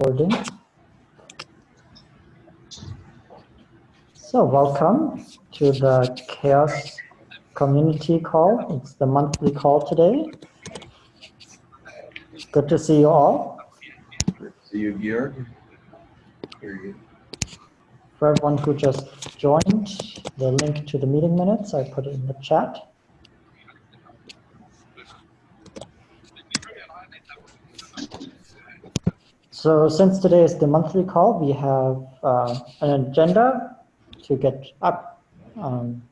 Recording. So welcome to the CHAOSS community call. It's the monthly call today. Good to see you all. See you, Georg. For everyone who just joined, the link to the meeting minutes, I put it in the chat. So since today is the monthly call, we have uh, an agenda to get up um,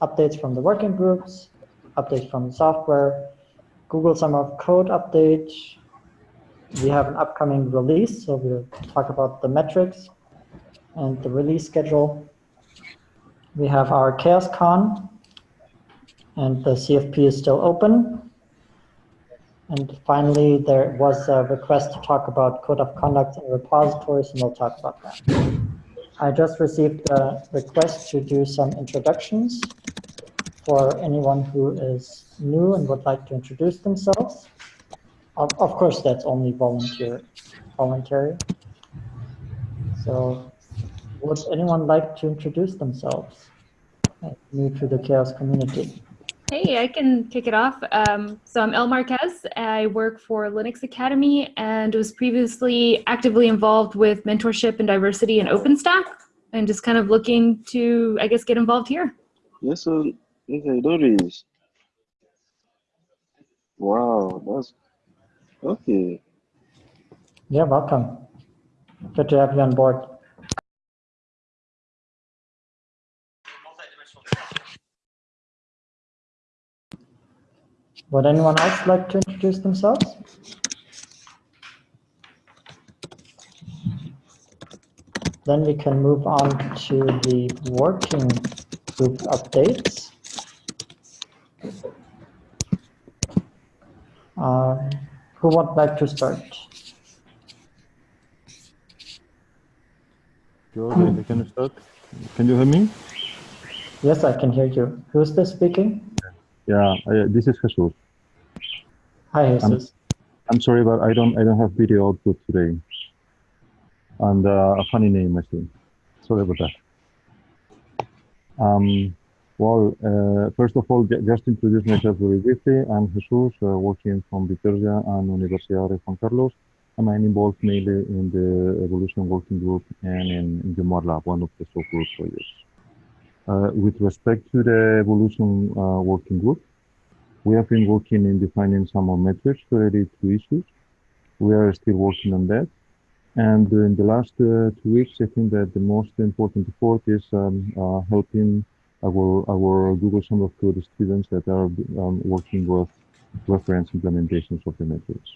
updates from the working groups, updates from the software, Google Summer of Code update. We have an upcoming release, so we'll talk about the metrics and the release schedule. We have our CHAOSScon, and the CFP is still open. And finally, there was a request to talk about code of conduct and repositories, and we'll talk about that. I just received a request to do some introductions for anyone who is new and would like to introduce themselves. Of, of course, that's only volunteer, voluntary. So would anyone like to introduce themselves? New to the CHAOSS community. Hey, I can kick it off. Um, so I'm El Marquez. I work for Linux Academy and was previously actively involved with mentorship and diversity in OpenStack and just kind of looking to, I guess, get involved here. Yes, sir. Okay, Doris. Wow, that's okay. Yeah, welcome. Good to have you on board. Would anyone else like to introduce themselves? Then we can move on to the working group updates. Uh, who would like to start? George, I can start. Can you hear me? Yes, I can hear you. Who's this speaking? Yeah, I, this is Jesus. Hi, Jesus. I'm sorry, but I don't I don't have video output today. And uh, a funny name, I think. Sorry about that. Um, well, uh, first of all, just introduce myself very briefly. I'm Jesus, uh, working from Bitergia and Universidad de Juan Carlos. And I'm involved mainly in the evolution working group and in, in the Mod Lab, one of the software projects. Uh, with respect to the evolution uh, working group, we have been working in defining some more metrics related to issues. We are still working on that. And in the last uh, two weeks, I think that the most important effort is um, uh, helping our, our Google Summer of Code students that are um, working with reference implementations of the metrics.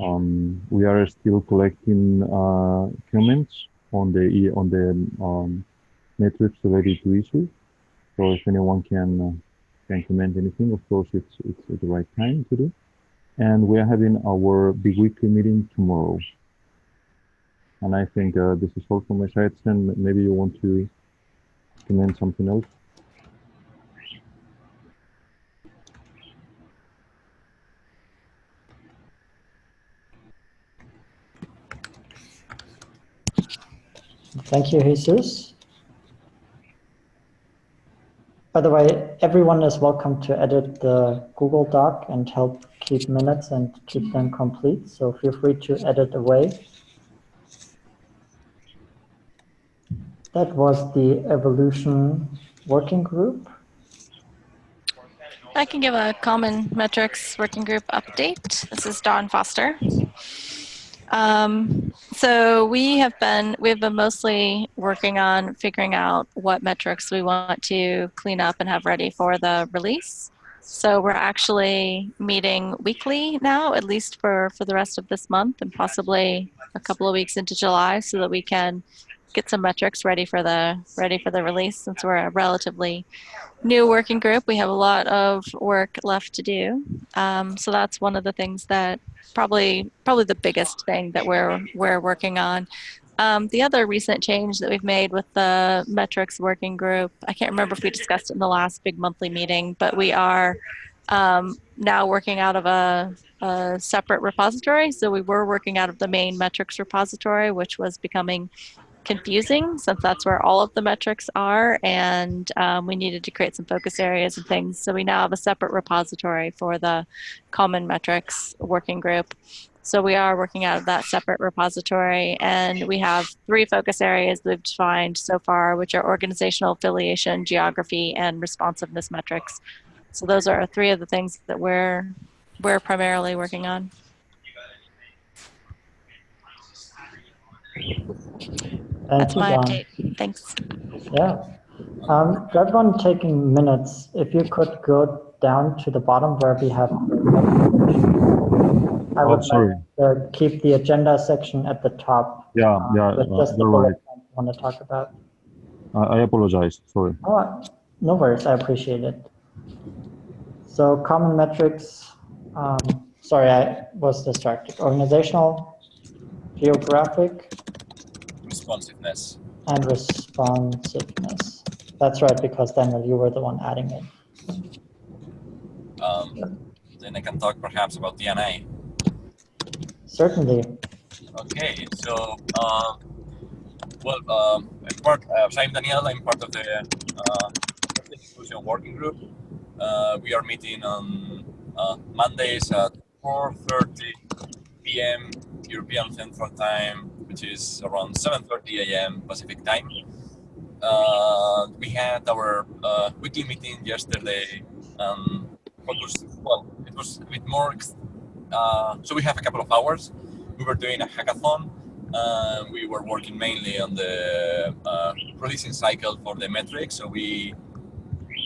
Um, we are still collecting uh, comments on the on the um, metrics related to issues. So if anyone can uh, can comment anything, of course, it's it's the right time to do. And we are having our big weekly meeting tomorrow. And I think uh, this is all from my side. And maybe you want to comment something else. Thank you, Jesus. By the way, everyone is welcome to edit the Google Doc and help keep minutes and keep them complete. So feel free to edit away. That was the evolution working group. I can give a common metrics working group update. This is Dawn Foster. Um, so we have been we've been mostly working on figuring out what metrics we want to clean up and have ready for the release. So we're actually meeting weekly now, at least for for the rest of this month and possibly a couple of weeks into July, so that we can get some metrics ready for the ready for the release. Since we're a relatively new working group, we have a lot of work left to do. Um, so that's one of the things that probably probably the biggest thing that we're we're working on. Um, the other recent change that we've made with the metrics working group, I can't remember if we discussed it in the last big monthly meeting, but we are um, now working out of a, a separate repository. So we were working out of the main metrics repository, which was becoming confusing since that's where all of the metrics are and um, we needed to create some focus areas and things. So we now have a separate repository for the common metrics working group. So we are working out of that separate repository and we have three focus areas we've defined so far which are organizational affiliation geography and responsiveness metrics. So those are three of the things that we're we're primarily working on Thank that's you, my Dawn. update thanks Yeah. Um, to everyone taking minutes, if you could go down to the bottom where we have. I Oh, would sorry. like to keep the agenda section at the top. Yeah, uh, yeah, With uh, just the you're right. I want to talk about. I, I apologize. Sorry. Oh, no worries, I appreciate it. So common metrics, um, sorry, I was distracted. Organizational, geographic, Responsiveness. and responsiveness. That's right, because Daniel, you were the one adding it. Um, then I can talk perhaps about D&I. Certainly. Okay, so, um, well, um, I'm part, uh, so I'm Daniel, I'm part of the uh, inclusion working group. Uh, we are meeting on uh, Mondays at 4.30 p.m. European Central Time, which is around 7.30 a.m. Pacific Time. Uh, we had our uh, weekly meeting yesterday, um, focused, well, it was a bit more, uh, so we have a couple of hours we were doing a hackathon. Uh, we were working mainly on the uh, releasing cycle for the metrics. So we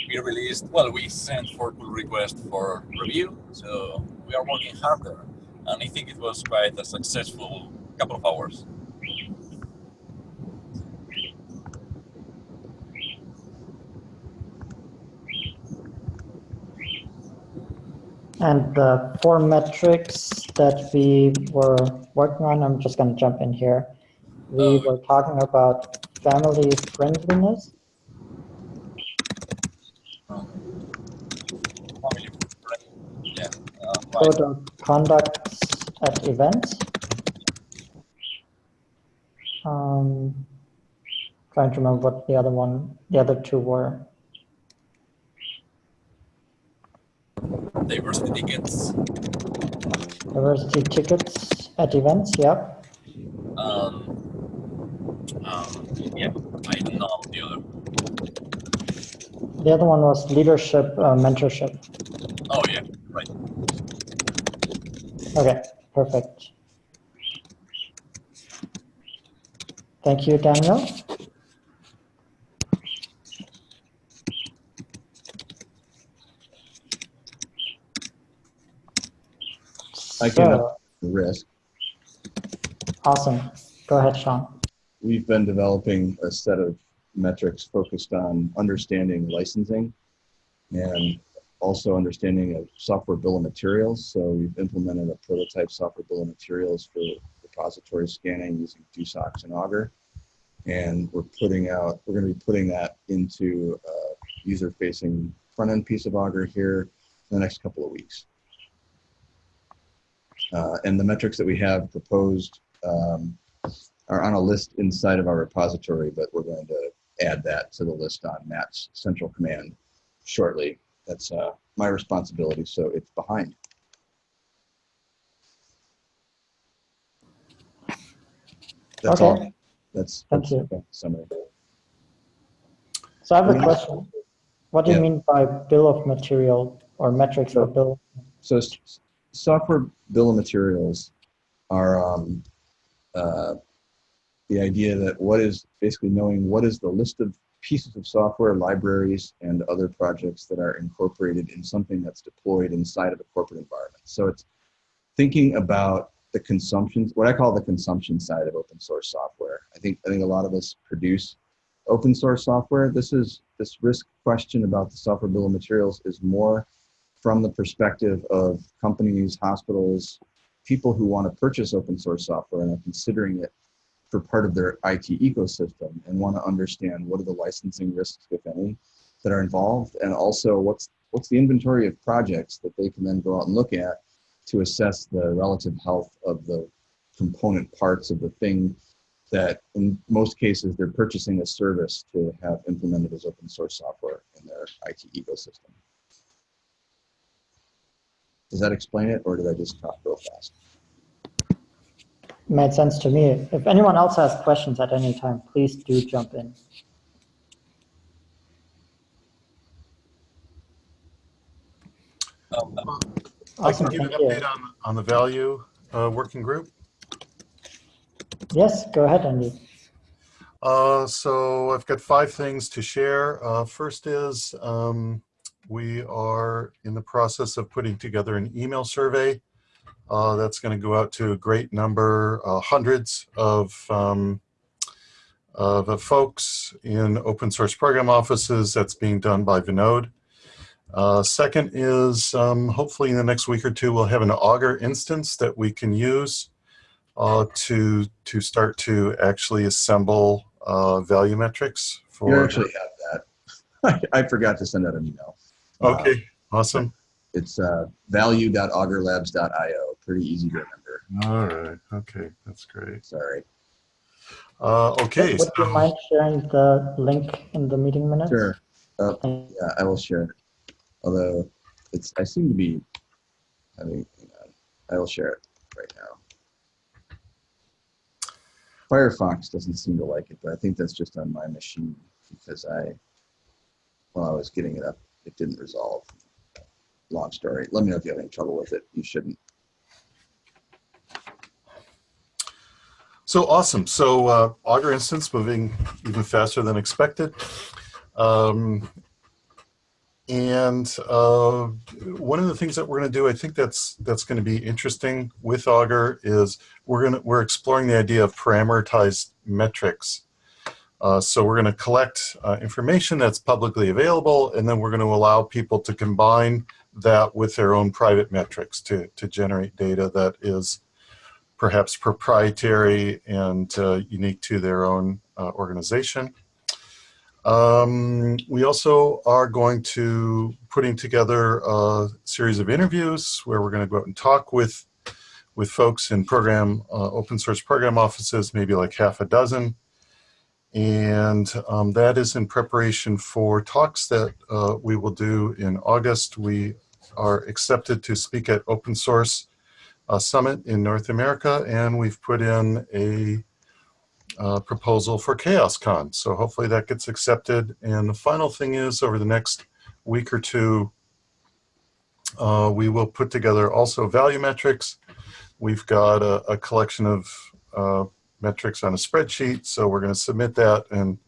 we released, well, we sent for pull request for review. So we are working harder, and I think it was quite a successful couple of hours. And the four metrics that we were working on, I'm just going to jump in here. We Oh. were talking about family friendliness, family friend- yeah, right. code of conduct at events. Um, trying to remember what the other one, the other two were. Diversity tickets. Diversity tickets at events, yep. Um, um, yeah, I don't know the other. The other one was leadership, uh, mentorship. Oh yeah, right. Okay, perfect. Thank you, Daniel. I can- So, risk. Awesome. Go ahead, Sean. We've been developing a set of metrics focused on understanding licensing and also understanding of software bill of materials. So we've implemented a prototype software bill of materials for repository scanning using DoSOCS and Augur. And we're putting out, we're going to be putting that into a user-facing front-end piece of Augur here in the next couple of weeks. Uh, and the metrics that we have proposed um, are on a list inside of our repository, but we're going to add that to the list on Matt's central command shortly. That's uh, my responsibility, so it's behind. That's all. That's, Thank that's you. summary. So I have a question. What do you mean by bill of material or metrics for So- bill? So software bill of materials are um, uh, the idea that what is basically knowing what is the list of pieces of software, libraries, and other projects that are incorporated in something that's deployed inside of a corporate environment. So it's thinking about the consumption, what I call the consumption side of open source software. I think I think a lot of us produce open source software. This is this risk question about the software bill of materials is more from the perspective of companies, hospitals, people who want to purchase open source software and are considering it for part of their IT ecosystem and want to understand what are the licensing risks, if any, that are involved, and also what's what's the inventory of projects that they can then go out and look at to assess the relative health of the component parts of the thing that in most cases they're purchasing a service to have implemented as open source software in their IT ecosystem. Does that explain it or did I just talk real fast? Made sense to me. If anyone else has questions at any time, please do jump in. Um, I can give an update on, on the value uh, working group. Yes, go ahead, Andy. Uh, so I've got five things to share. Uh, first is um, we are in the process of putting together an email survey uh, that's going to go out to a great number, uh, hundreds of, um, of folks in open source program offices that's being done by Vinode. Uh, second is um, hopefully in the next week or two we'll have an Augur instance that we can use uh, to to start to actually assemble uh, value metrics You actually have that. I, I forgot to send out an email. Uh, Okay, awesome. It's uh, value.augurlabs.io. Pretty easy to remember. All right. Okay, that's great. Sorry. Uh, okay. Would you mind sharing the link in the meeting minutes? Sure. Uh, yeah, I will share. it. Although it's, I seem to be having, hang. I will share it right now. Firefox doesn't seem to like it, but I think that's just on my machine because I, while I was getting it up, it didn't resolve. Long story. Let me know if you have any trouble with it. You shouldn't. So awesome. So uh, Augur instance moving even faster than expected. Um, and uh, one of the things that we're going to do, I think that's that's going to be interesting with Augur is we're going to we're exploring the idea of parameterized metrics. Uh, so we're going to collect uh, information that's publicly available, and then we're going to allow people to combine that with their own private metrics to to generate data that is perhaps proprietary and uh, unique to their own uh, organization. Um, we also are going to putting together a series of interviews where we're going to go out and talk with with folks in program uh, open source program offices, maybe like half a dozen. And um, that is in preparation for talks that uh, we will do in August. We are accepted to speak at open source uh, summit in North America, and we've put in a uh, proposal for CHAOSScon. So hopefully that gets accepted. And the final thing is, over the next week or two, uh, we will put together also value metrics. We've got a, a collection of uh, metrics on a spreadsheet, so we're going to submit that and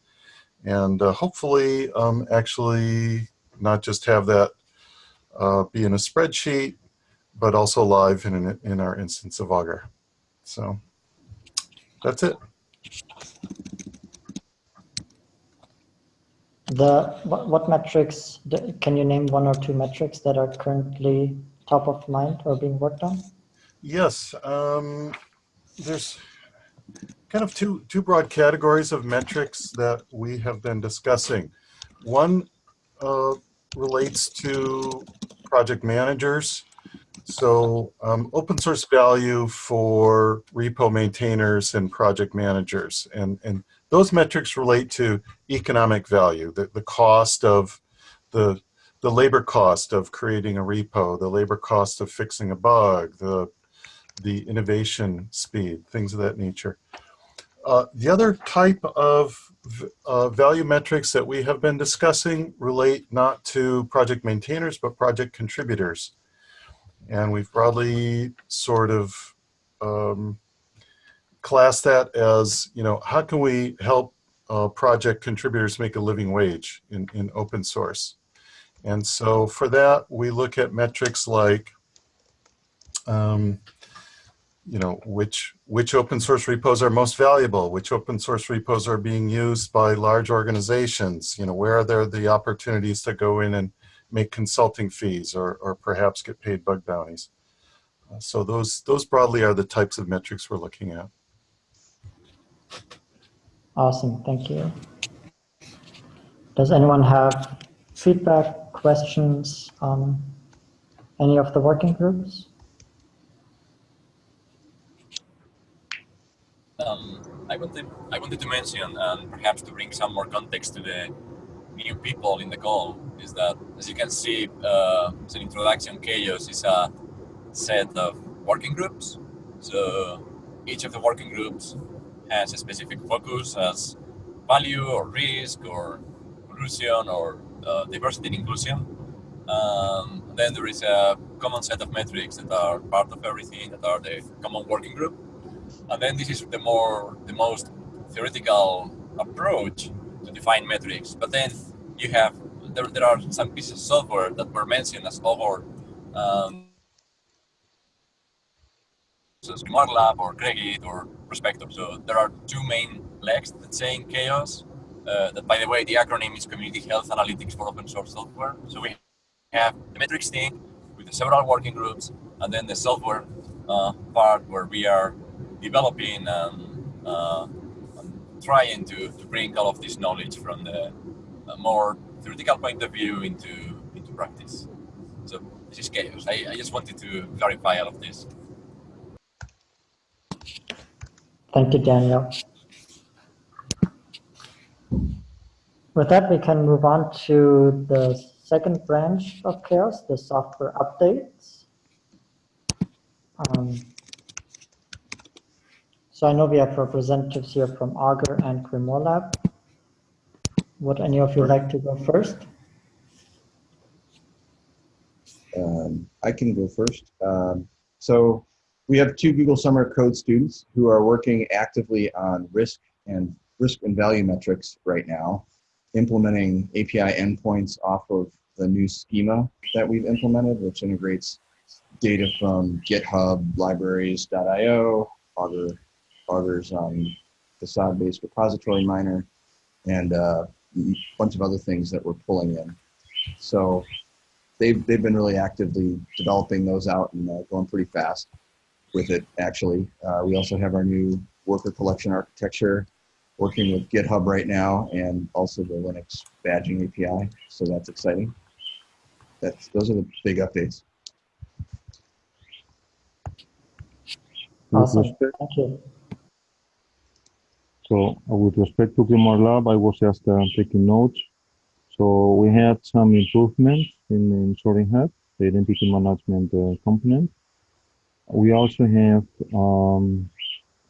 and uh, hopefully um, actually not just have that uh, be in a spreadsheet, but also live in, an, in our instance of Augur. So that's it. The what, what metrics? Can you name one or two metrics that are currently top of mind or being worked on? Yes, um, there's kind of two, two broad categories of metrics that we have been discussing. One uh, relates to project managers. So um, open source value for repo maintainers and project managers. And, and those metrics relate to economic value, the, the cost of the, the labor cost of creating a repo, the labor cost of fixing a bug, the, the innovation speed, things of that nature. Uh, the other type of uh, value metrics that we have been discussing relate not to project maintainers, but project contributors. And we've broadly sort of um, classed that as, you know, how can we help uh, project contributors make a living wage in, in open source? And so for that, we look at metrics like, um, you know, which, which open source repos are most valuable, which open source repos are being used by large organizations, you know, where are there the opportunities to go in and make consulting fees or, or perhaps get paid bug bounties. Uh, so those, those broadly are the types of metrics we're looking at. Awesome, thank you. Does anyone have feedback, questions on any of the working groups? Um, I wanted I wanted to mention and perhaps to bring some more context to the new people in the call is that as you can see, uh, as an introduction, CHAOSS is a set of working groups. So each of the working groups has a specific focus as value or risk or inclusion or uh, diversity and inclusion. Um, then there is a common set of metrics that are part of everything that are the common working group. And then this is the more the most theoretical approach to define metrics. But then you have there, there are some pieces of software that were mentioned as over um, so SmartLab or Cregit or Prospector. So there are two main legs that say in CHAOSS. Uh, that by the way, the acronym is Community Health Analytics for Open Source Software. So we have the metrics thing with the several working groups, and then the software uh, part where we are developing and, uh, and trying to, to bring all of this knowledge from the more theoretical point of view into into practice. So this is CHAOSS. I, I just wanted to clarify all of this. Thank you, Daniel. With that, we can move on to the second branch of CHAOSS, the software updates. Um, so I know we have representatives here from Augur and Grimoire Lab. Would any of you like to go first? Um, I can go first. Um, so we have two Google Summer Code students who are working actively on risk and risk and value metrics right now, implementing API endpoints off of the new schema that we've implemented, which integrates data from GitHub, libraries.io, Augur, Augur's um, facade-based repository miner, and uh, a bunch of other things that we're pulling in. So they've, they've been really actively developing those out and uh, going pretty fast with it, actually. Uh, we also have our new worker collection architecture working with GitHub right now and also the Linux badging API. So that's exciting. That's, those are the big updates. Awesome. respect- Thank you. So uh, with respect to Grimoire Lab, I was just uh, taking notes. So we had some improvements in, in SortingHat, the identity management uh, component. We also have um,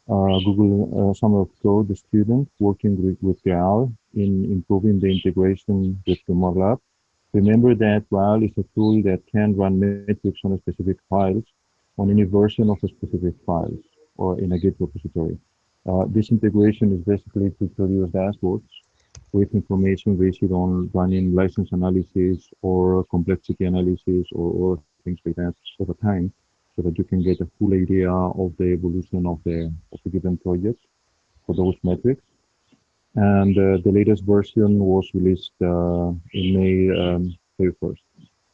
uh, Google uh, Summer of Code, the student working with, with Graal in improving the integration with Grimoire Lab. Remember that Graal is a tool that can run metrics on a specific files on any version of a specific files or in a Git repository. Uh, this integration is basically to produce dashboards with information based on running license analysis or complexity analysis or, or things like that over time so that you can get a full idea of the evolution of the, of the given project for those metrics. And uh, the latest version was released uh, in May um, 31st,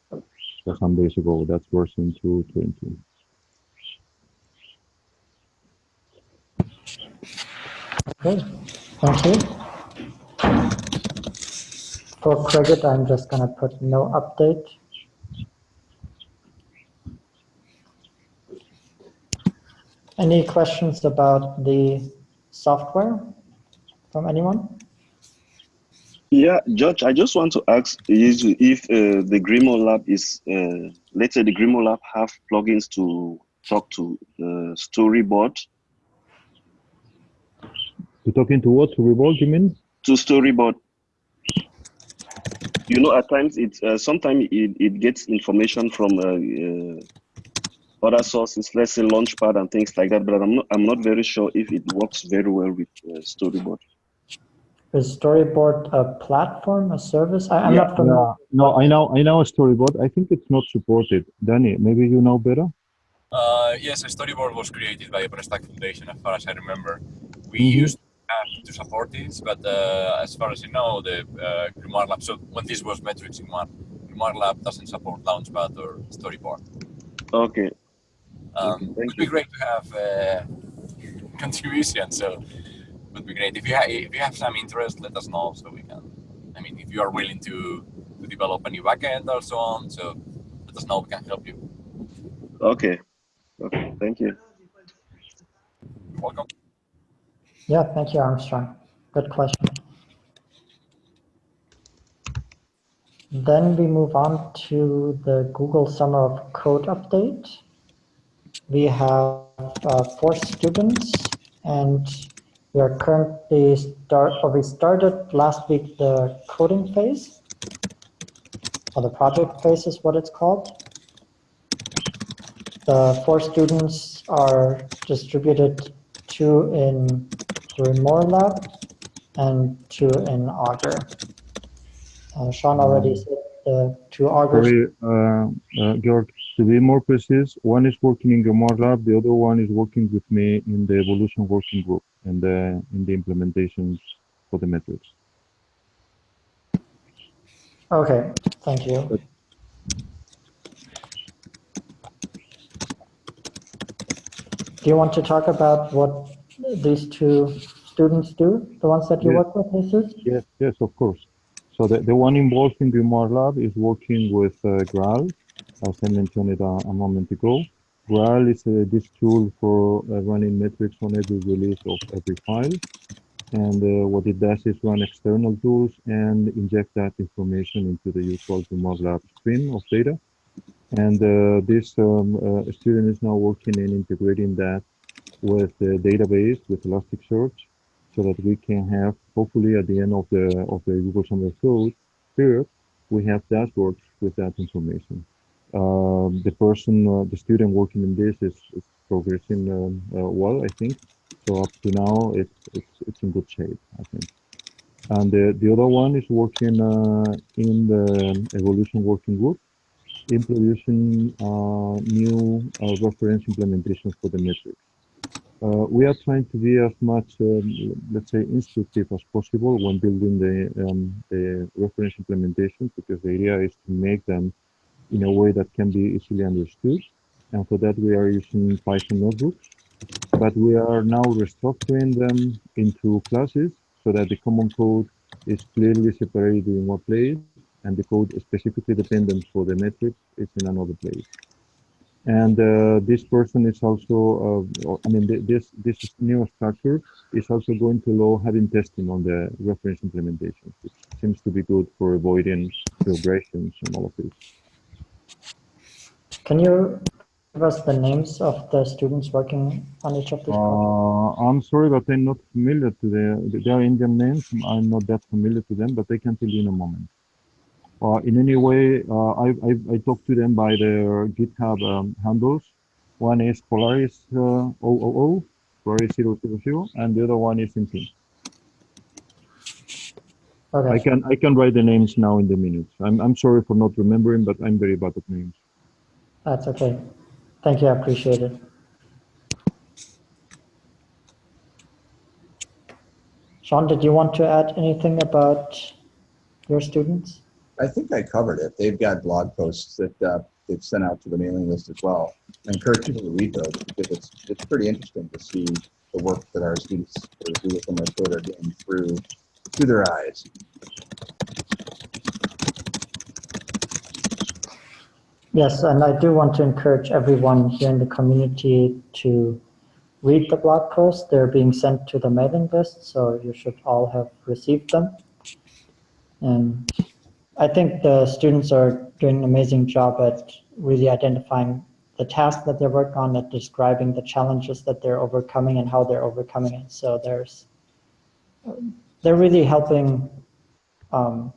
so some days ago. That's version 2.20. Okay, thank you. For Cregit, I'm just gonna put no update. Any questions about the software from anyone? Yeah, George, I just want to ask is if uh, the Grimoire Lab is, uh, let's say the Grimoire Lab have plugins to talk to the storyboard, To talk into what? To Revolt, you mean? to storyboard. You know, at times it uh, sometimes it, it gets information from uh, uh, other sources, let's say Launchpad and things like that. But I'm not I'm not very sure if it works very well with uh, storyboard. Is Storyboard a platform, a service? I, I'm Yeah, not familiar. No, no, I know, I know a storyboard. I think it's not supported. Danny, maybe you know better. Uh, yes, a storyboard was created by OpenStack Foundation, as far as I remember. We Mhm. used to to support this, but uh, as far as you know, the uh, Grimoire Lab, so when this was metrics in one, Grimoire Lab doesn't support Launchpad or Storyboard. Okay. Um, Okay, it would be great to have uh, contribution, so it would be great. If you, ha- if you have some interest, let us know so we can, I mean, if you are willing to, to to develop a new backend or so on. So let us know. We can help you. Okay. Okay. Thank you. Welcome. Yeah, thank you, Armstrong. Good question. Then we move on to the Google Summer of Code update. We have uh, four students and we are currently start, or we started last week the coding phase, or the project phase is what it's called. The four students are distributed two in the Grimoire lab and two in Augur. Uh, Sean already said the two Augurs. Sorry, uh, uh, Georg, to be more precise, one is working in Grimoire Lab, the other one is working with me in the evolution working group and the, in the implementations for the metrics. Okay, thank you. Do you want to talk about what these two students do, the ones that you Yeah. work with, Jesus? Yes, yes, of course. So the, the one involved in Grimoire Lab is working with uh, Graal, as I mentioned it a, a moment ago. Graal is uh, this tool for uh, running metrics on every release of every file. And uh, what it does is run external tools and inject that information into the usual Grimoire Lab stream of data. And uh, this um, uh, student is now working in integrating that with the database, with Elasticsearch, so that we can have, hopefully at the end of the of the Google Summer Code period, we have dashboards with that information. Um, the person, uh, the student working in this is, is progressing um, uh, well, I think. So up to now, it's it's it's in good shape, I think. And the the other one is working uh, in the evolution working group, in producing uh, new uh, reference implementations for the metrics. Uh, we are trying to be as much, um, let's say, instructive as possible when building the, um, the reference implementations, because the idea is to make them in a way that can be easily understood. And for that, we are using Python notebooks. But we are now restructuring them into classes so that the common code is clearly separated in one place, and the code specifically dependent for the metrics is in another place and uh, this person is also uh, i mean th this this new structure is also going to allow having testing on the reference implementation which seems to be good for avoiding regressions and all of this. Can you give us the names of the students working on each of these uh, i'm sorry but i'm not familiar to the they are indian names. I'm not that familiar to them but i can tell you in a moment uh, in any way, uh, I, I, I talked to them by their GitHub um, handles. One is Polaris uh, 000, Polaris 000, and the other one is in team. I can I can write the names now in the minutes. I'm I'm sorry for not remembering, but I'm very bad at names. that's okay. Thank you, I appreciate it. Sean, did you want to add anything about your students? I think I covered it. They've got blog posts that uh, they've sent out to the mailing list as well. I encourage people to read those because it's it's pretty interesting to see the work that our students or Google Summer Code are getting through through their eyes. Yes, and I do want to encourage everyone here in the community to read the blog posts. They're being sent to the mailing list, so you should all have received them. And I think the students are doing an amazing job at really identifying the tasks that they work on, at describing the challenges that they're overcoming and how they're overcoming it. So there's, they're really helping um,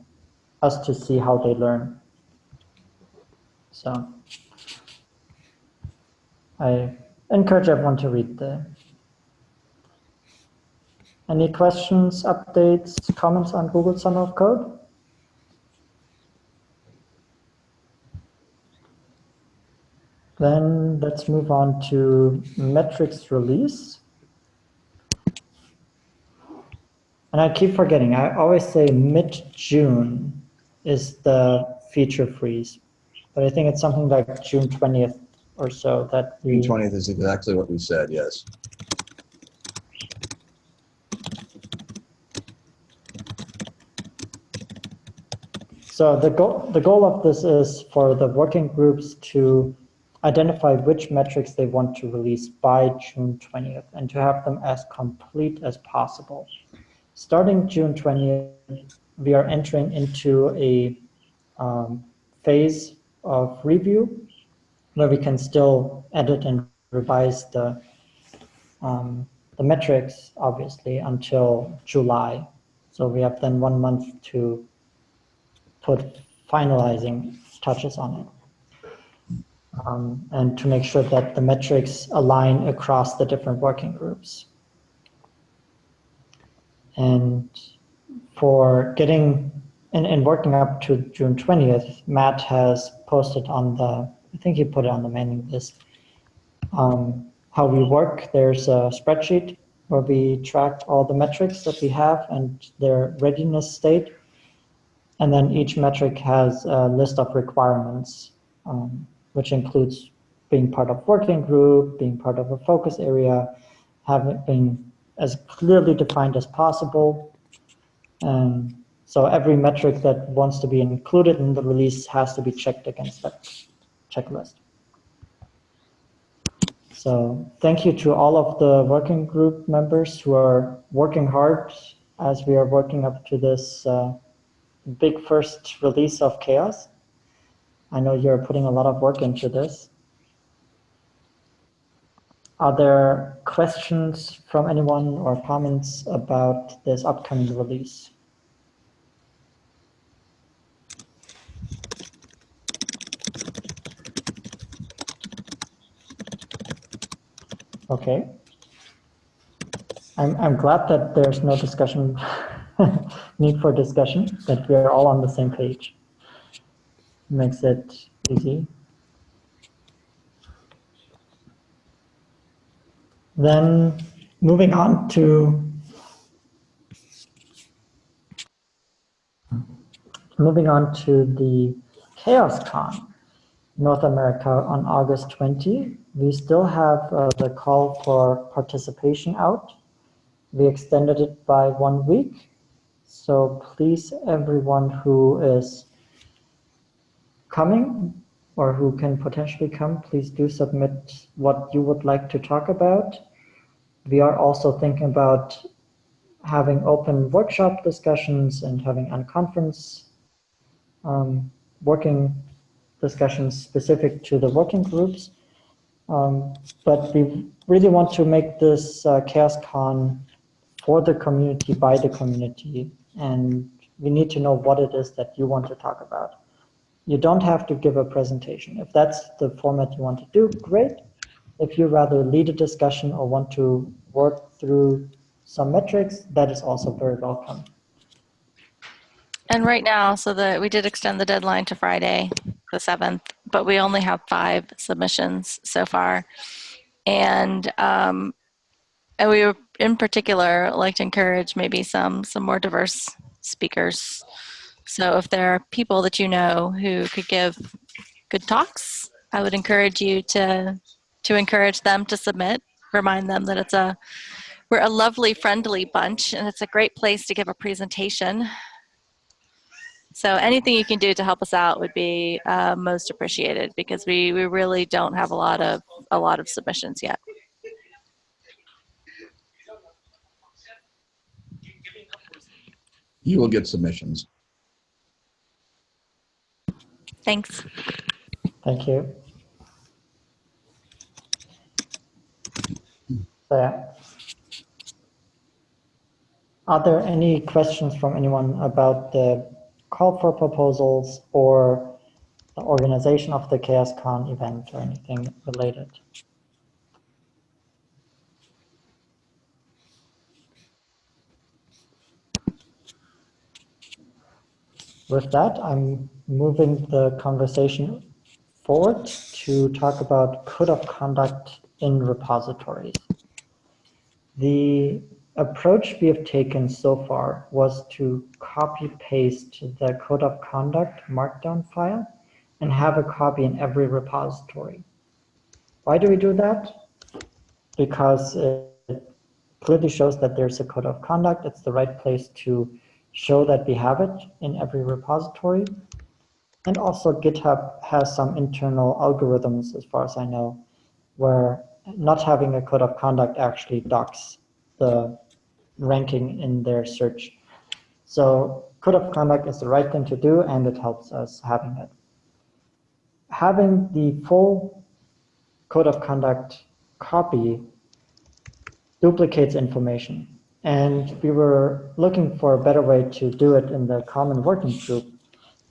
us to see how they learn. So I encourage everyone to read the. Any questions, updates, comments on Google Summer of Code? Then let's move on to metrics release. And I keep forgetting, I always say mid-June is the feature freeze. But I think it's something like June 20th or so that we. June 20th is exactly what we said, yes. So the goal, the goal of this is for the working groups to identify which metrics they want to release by June 20th and to have them as complete as possible. Starting June 20th, we are entering into a um, phase of review where we can still edit and revise the um, the metrics, obviously, until July. So we have then one month to put finalizing touches on it. Um, and to make sure that the metrics align across the different working groups. And for getting and, and working up to June 20th, Matt has posted on the, I think he put it on the mailing list, um, how we work. There's a spreadsheet where we track all the metrics that we have and their readiness state. And then each metric has a list of requirements, um, which includes being part of working group, being part of a focus area, having been as clearly defined as possible. And so every metric that wants to be included in the release has to be checked against that checklist. So thank you to all of the working group members who are working hard as we are working up to this uh, big first release of CHAOSS. I know you're putting a lot of work into this. Are there questions from anyone or comments about this upcoming release? Okay. I'm, I'm glad that there's no discussion, need for discussion, that we're all on the same page. Makes it easy. Then moving on to moving on to the CHAOSScon North America on August 20 we still have uh, the call for participation out. We extended it by one week. So please, everyone who is coming or who can potentially come, please do submit what you would like to talk about. We are also thinking about having open workshop discussions and having unconference um, working discussions specific to the working groups. Um, but we really want to make this uh, CHAOSScon for the community, by the community, and we need to know what it is that you want to talk about. You don't have to give a presentation. If that's the format you want to do, great. If you rather lead a discussion or want to work through some metrics, that is also very welcome. And right now, so that we did extend the deadline to Friday, the 7th, but we only have five submissions so far. And um, and we in particular like to encourage maybe some some more diverse speakers. So if there are people that you know who could give good talks, I would encourage you to to encourage them to submit. Remind them that it's a we're a lovely, friendly bunch, and it's a great place to give a presentation so anything you can do to help us out would be uh, most appreciated because we, we really don't have a lot of a lot of submissions yet. You will get submissions. Thanks. Thank you. So. Are there any questions from anyone about the call for proposals or the organization of the CHAOSScon event or anything related. With that, I'm moving the conversation forward to talk about code of conduct in repositories. The approach we have taken so far was to copy paste the code of conduct markdown file and have a copy in every repository. Why do we do that? Because it clearly shows that there's a code of conduct. It's the right place to show that we have it in every repository. And also GitHub has some internal algorithms, as far as I know, where not having a code of conduct actually docks the ranking in their search. So code of conduct is the right thing to do and it helps us having it. Having the full code of conduct copy duplicates information. And we were looking for a better way to do it in the common working group.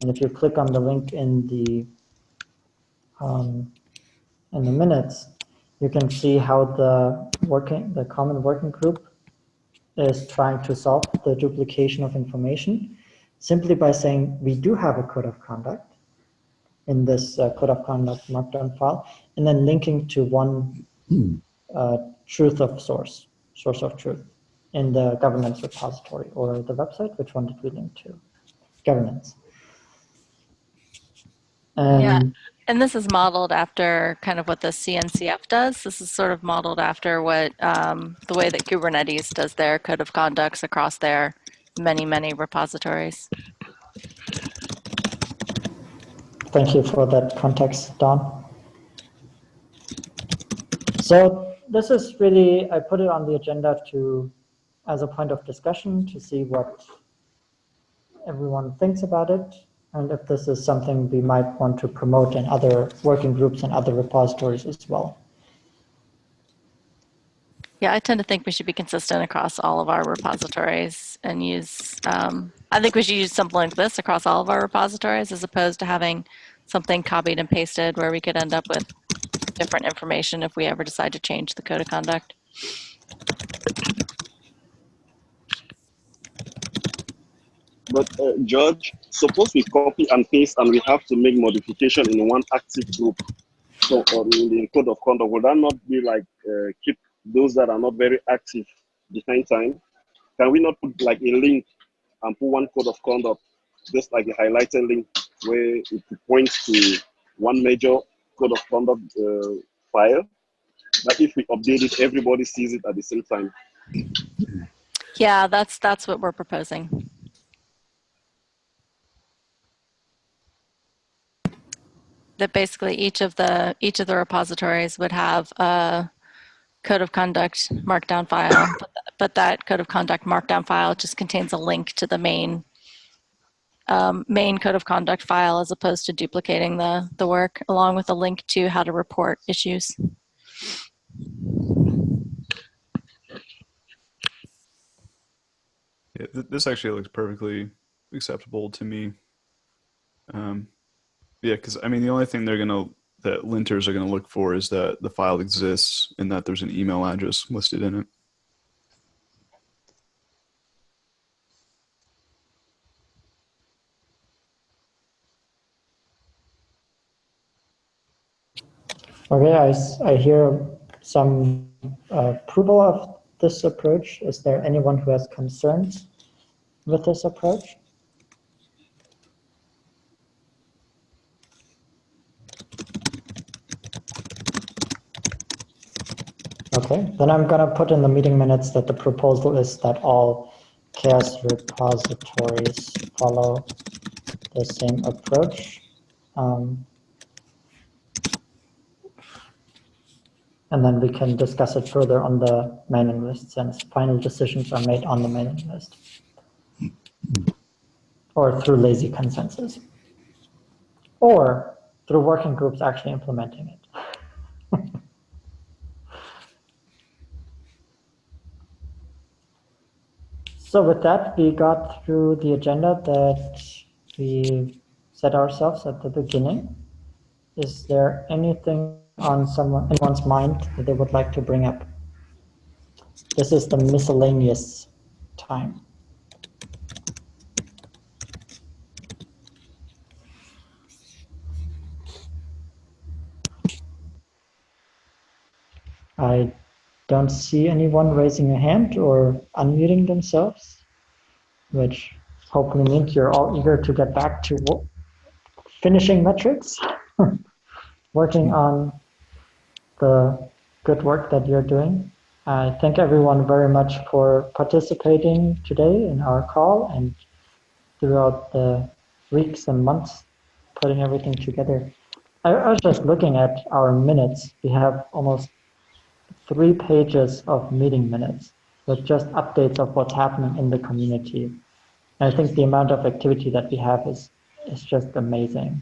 And if you click on the link in the um, in the minutes, you can see how the working the common working group is trying to solve the duplication of information simply by saying we do have a code of conduct in this uh, code of conduct markdown file, and then linking to one uh, truth of source, source of truth in the governance repository or the website. Which one did we link to? Governance. And Yeah. And this is modeled after kind of what the CNCF does. This is sort of modeled after what um, the way that Kubernetes does their code of conducts across their many, many repositories. Thank you for that context, Don. So this is really, I put it on the agenda to, as a point of discussion to see what everyone thinks about it. And if this is something we might want to promote in other working groups and other repositories as well. Yeah, I tend to think we should be consistent across all of our repositories and use, um, I think we should use something like this across all of our repositories as opposed to having something copied and pasted where we could end up with different information if we ever decide to change the code of conduct. But uh, George, suppose we copy and paste and we have to make modification in one active group. So or in the code of conduct, would that not be like uh, keep those that are not very active behind time? Can we not put like a link and put one code of conduct, just like a highlighted link where it points to one major code of conduct uh, file? That if we update it, everybody sees it at the same time. Yeah, that's, that's what we're proposing. That basically each of the, each of the repositories would have a code of conduct markdown file, but, but that code of conduct markdown file just contains a link to the main um, main code of conduct file as opposed to duplicating the, the work along with a link to how to report issues. Yeah, th- this actually looks perfectly acceptable to me. Um, yeah, because I mean, the only thing they're gonna that linters are gonna look for is that the file exists and that there's an email address listed in it. Okay, I, I hear some uh, approval of this approach. Is there anyone who has concerns with this approach? Okay, then I'm gonna put in the meeting minutes that the proposal is that all CHAOSS repositories follow the same approach. Um, And then we can discuss it further on the mailing list since final decisions are made on the mailing list. Or through lazy consensus. Or through working groups actually implementing it. So with that, we got through the agenda that we set ourselves at the beginning. Is there anything on someone, anyone's mind that they would like to bring up? This is the miscellaneous time. I don't see anyone raising a hand or unmuting themselves, which hopefully means you're all eager to get back to finishing metrics, working on the good work that you're doing. I thank everyone very much for participating today in our call and throughout the weeks and months putting everything together. I, was just looking at our minutes. We have almost three pages of meeting minutes with just updates of what's happening in the community. And I think the amount of activity that we have is is just amazing.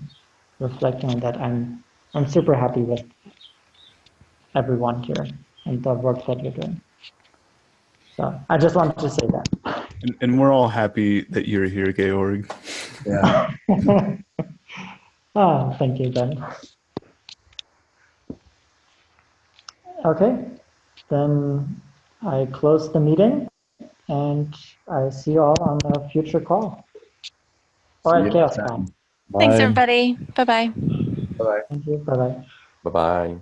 Reflecting on that, I'm I'm super happy with everyone here and the work that you're doing. So I just wanted to say that. And, and we're all happy that you're here, Georg. Yeah. Ah, thank you, Ben. Okay, then I close the meeting and I see you all on a future call. All right, See Chaos next Thanks, everybody. Bye bye. Bye-bye. Thank you, bye-bye. Bye bye.